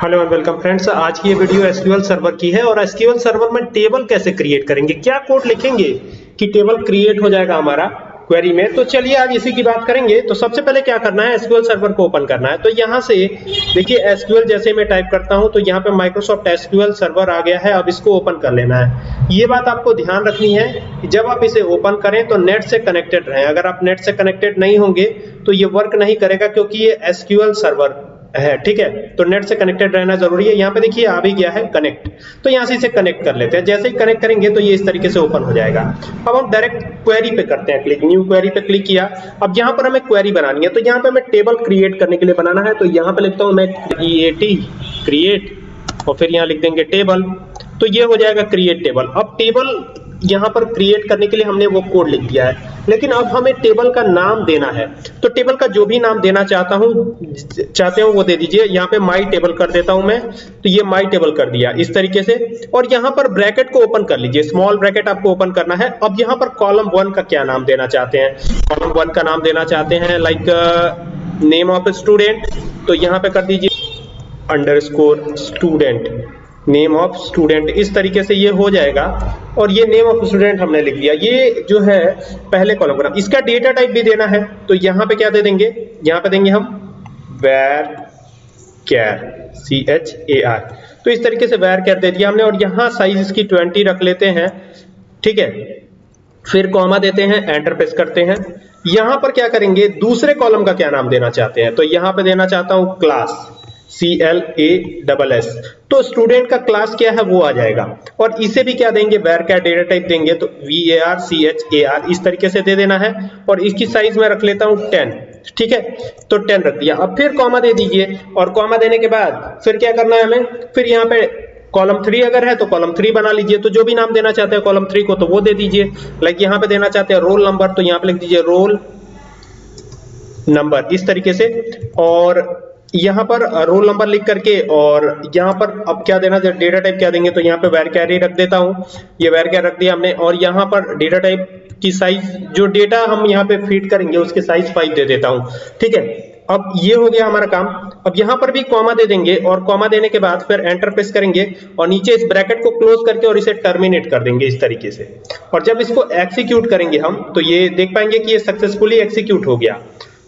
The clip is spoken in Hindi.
हेलो एंड वेलकम फ्रेंड्स आज की ये वीडियो एसक्यूएल सर्वर की है और एसक्यूएल सर्वर में टेबल कैसे क्रिएट करेंगे? क्या कोड लिखेंगे कि टेबल क्रिएट हो जाएगा हमारा क्वेरी में? तो चलिए आज इसी की बात करेंगे। तो सबसे पहले क्या करना है? एसक्यूएल सर्वर को ओपन करना है। तो यहाँ से देखिए एसक्यूएल जैसे मैं टाइप करता हूँ तो यहाँ पे माइक्रोसॉफ्ट एसक्यूएल सर्वर आ गया है। अब इसको ओपन कर लेना है। ये बात आपको ध्यान रखनी है कि जब आप इसे ओपन करें तो नेट से कनेक्टेड रहें। अगर आप नेट से कनेक्टेड नहीं होंगे तो ये वर्क नहीं करेगा, क्योंकि ये एसक्यूएल सर्वर है, ठीक है? तो नेट से कनेक्टेड रहना ज़रूरी है। यहाँ पे देखिए, आ भी गया है कनेक्ट तो यहाँ से इसे कनेक्ट कर लेते हैं। जैसे ही कनेक्ट करेंगे तो ये इस तरीके से ओपन हो जाएगा। अब हम डायरेक्ट क्वेरी पे करते हैं क्लिक न्यू क्वेरी पे क्लिक किया। अब यहाँ पर हमें क्वेरी बनानी है। तो यहाँ पे हमें टेबल क्रिएट करने के लिए बनाना है। तो यहाँ पे लिखता हूँ मैं क्रिएटी क्रिएट और फिर यहाँ लिख देंगे टेबल तो ये हो जाएगा क्रिएट टेबल अब टेबल यहाँ पर क्रिएट करने के लिए हमने वो कोड लिख दिया है। लेकिन अब हमें टेबल का नाम देना है। तो टेबल का जो भी नाम देना चाहता हूँ, चाहते हो वो दे दीजिए। यहाँ पे माई टेबल कर देता हूँ मैं। तो ये माई टेबल कर दिया इस तरीके से। और यहाँ पर ब्रैकेट को ओपन कर लीजिए। स्मॉल ब्रैकेट आपको ओपन करना है। अब यहाँ पर कॉलम वन का क्या नाम देना चाहते हैं? कॉलम वन का नाम देना चाहते हैं लाइक नेम ऑफ़ स्टूडेंट तो यहाँ पे कर दीजिए under student name of student इस तरीके से ये हो जाएगा। और ये नेम ऑफ़ स्टूडेंट हमने लिख दिया। ये जो है, पहले कॉलम का इसका डेटा टाइप भी देना है। तो यहाँ पे क्या दे देंगे? यहाँ पे देंगे हम varchar C H A R तो इस तरीके से वेर कैर दे दिया हमने। और यहाँ साइज़ इसकी 20 रख लेते हैं। ठीक है? फिर कॉमा देते हैं एंटर प्रेस करते हैं। यहाँ पर क्या करेंगे? दूसरे कॉलम का क्या नाम देना चाहते हैं? तो यहाँ पे देना चाहता हूँ class C L A double S तो स्टूडेंट का क्लास क्या है, वो आ जाएगा। और इसे भी क्या देंगे? वेर क्या डेटा टाइप देंगे तो V A R C H A R इस तरीके से दे देना है। और इसकी साइज़ में रख लेता हूँ टेन ठीक है? तो टेन रख दिया। अब फिर कॉमा दे दीजिए। और कॉमा देने के बाद फिर क्या करना है हमें? फिर यहाँ पे कॉलम थ्री अगर है तो कॉलम थ्री बना लीजिए। तो जो भी नाम देना चाहते हैं कॉलम थ्री को तो वो दे दीजिए। लाइक यहाँ पे देना चाहते हैं रोल नंबर तो यहाँ पे लिख दीजिए रोल नंबर इस तरीके से। और यहाँ पर रोल नंबर लिख करके और यहाँ पर अब क्या देना डेटा टाइप क्या देंगे तो यहाँ पे वेर कैरी रख देता हूँ। ये वेर कैर रख दिया हमने और यहाँ पर डेटा टाइप की साइज़ जो डेटा हम यहाँ पे फ़ीड करेंगे, उसके साइज़ फाइव दे देता हूँ। ठीक है? अब ये हो गया हमारा काम। अब यहाँ पर भी कॉमा दे देंगे और कॉमा देने के बाद फिर एंटर प्रेस करेंगे और नीचे इस ब्रैकेट को क्लोज करके और इसे टर्मिनेट कर देंगे इस तरीके से। और जब इसको एक्सिक्यूट करेंगे हम तो ये देख पाएँगे कि ये सक्सेसफुली एक्सिक्यूट हो गया।